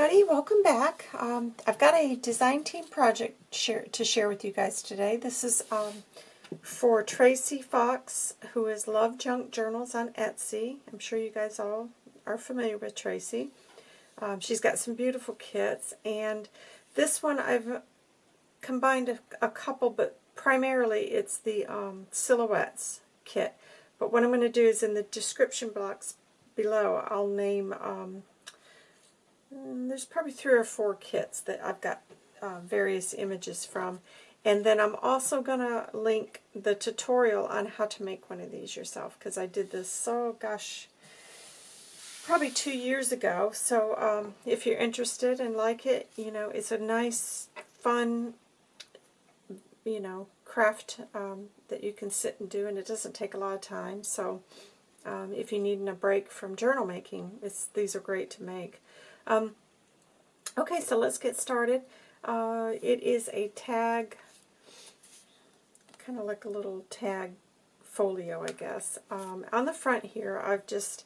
everybody, welcome back. Um, I've got a design team project share, to share with you guys today. This is um, for Tracy Fox, who is Love Junk Journals on Etsy. I'm sure you guys all are familiar with Tracy. Um, she's got some beautiful kits, and this one I've combined a, a couple, but primarily it's the um, Silhouettes kit. But what I'm going to do is in the description box below, I'll name um, there's probably three or four kits that I've got uh, various images from. And then I'm also going to link the tutorial on how to make one of these yourself, because I did this, so gosh, probably two years ago. So um, if you're interested and like it, you know, it's a nice, fun, you know, craft um, that you can sit and do, and it doesn't take a lot of time. So um, if you need a break from journal making, these are great to make. Um, okay, so let's get started. Uh, it is a tag, kind of like a little tag folio, I guess. Um, on the front here, I've just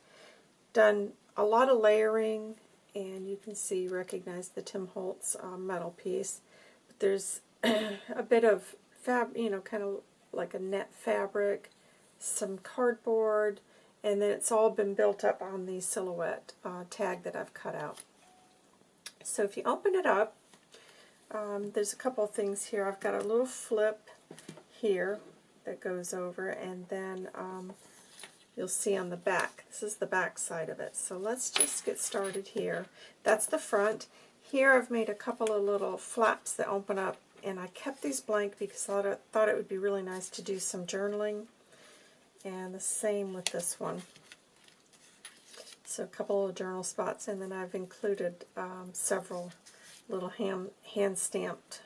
done a lot of layering, and you can see, recognize the Tim Holtz uh, metal piece. But there's a bit of fab, you know, kind of like a net fabric, some cardboard, and then it's all been built up on the silhouette uh, tag that I've cut out. So if you open it up, um, there's a couple of things here. I've got a little flip here that goes over, and then um, you'll see on the back. This is the back side of it. So let's just get started here. That's the front. Here I've made a couple of little flaps that open up, and I kept these blank because I thought it would be really nice to do some journaling and the same with this one. So a couple of journal spots, and then I've included um, several little hand, stamped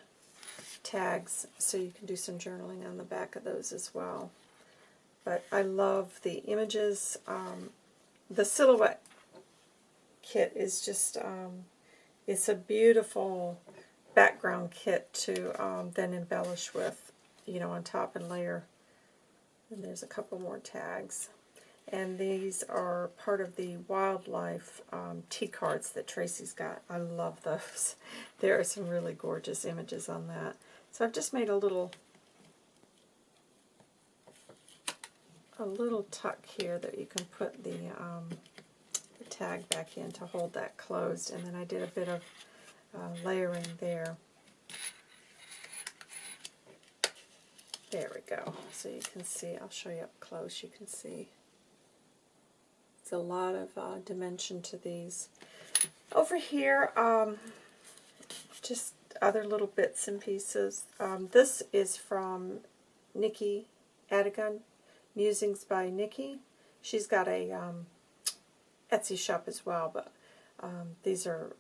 tags so you can do some journaling on the back of those as well. But I love the images. Um, the silhouette kit is just, um, it's a beautiful background kit to um, then embellish with, you know, on top and layer and there's a couple more tags. And these are part of the wildlife um, tea cards that Tracy's got. I love those. There are some really gorgeous images on that. So I've just made a little a little tuck here that you can put the, um, the tag back in to hold that closed. And then I did a bit of uh, layering there. There we go. So you can see, I'll show you up close, you can see. It's a lot of uh, dimension to these. Over here, um, just other little bits and pieces. Um, this is from Nikki Adigan, Musings by Nikki. She's got a um, Etsy shop as well, but um, these are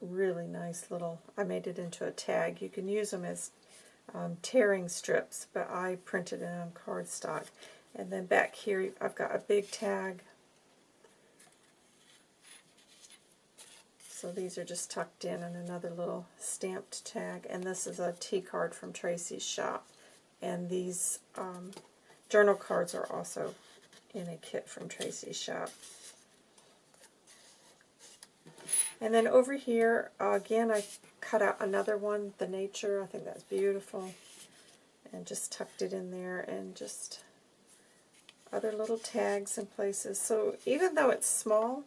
really nice little, I made it into a tag. You can use them as um, tearing strips, but I printed it on cardstock. And then back here, I've got a big tag. So these are just tucked in and another little stamped tag. And this is a tea card from Tracy's shop. And these um, journal cards are also in a kit from Tracy's shop. And then over here, again, I cut out another one, the nature. I think that's beautiful. And just tucked it in there and just other little tags and places. So even though it's small,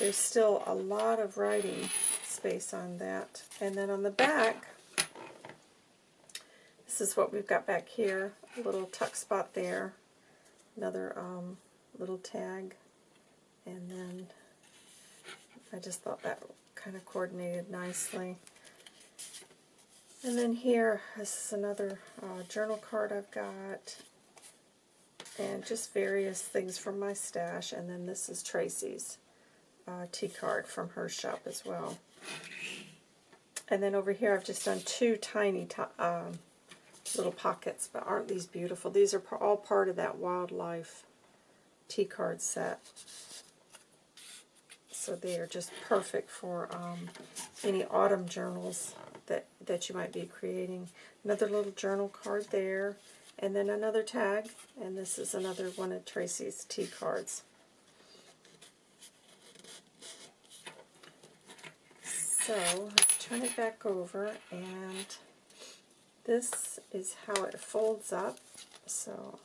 there's still a lot of writing space on that. And then on the back, this is what we've got back here. A little tuck spot there. Another um, little tag. And then I just thought that kind of coordinated nicely. And then here, this is another uh, journal card I've got. And just various things from my stash. And then this is Tracy's uh, tea card from her shop as well. And then over here I've just done two tiny um, little pockets, but aren't these beautiful? These are all part of that wildlife tea card set. So they are just perfect for um, any autumn journals that, that you might be creating. Another little journal card there, and then another tag, and this is another one of Tracy's tea cards. So let's turn it back over and this is how it folds up. So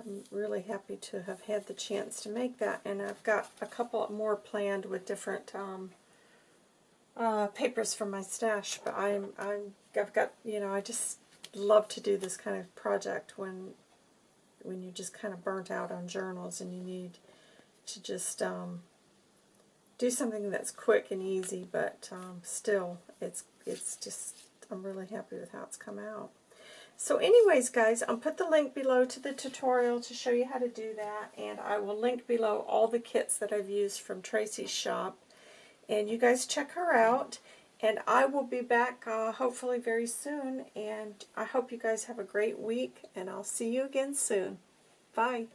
I'm really happy to have had the chance to make that and I've got a couple more planned with different um, uh, papers from my stash but I'm, I'm I've got you know I just love to do this kind of project when when you're just kind of burnt out on journals and you need to just um, do something that's quick and easy, but um, still, it's it's just, I'm really happy with how it's come out. So anyways, guys, I'll put the link below to the tutorial to show you how to do that, and I will link below all the kits that I've used from Tracy's shop. And you guys check her out, and I will be back uh, hopefully very soon, and I hope you guys have a great week, and I'll see you again soon. Bye.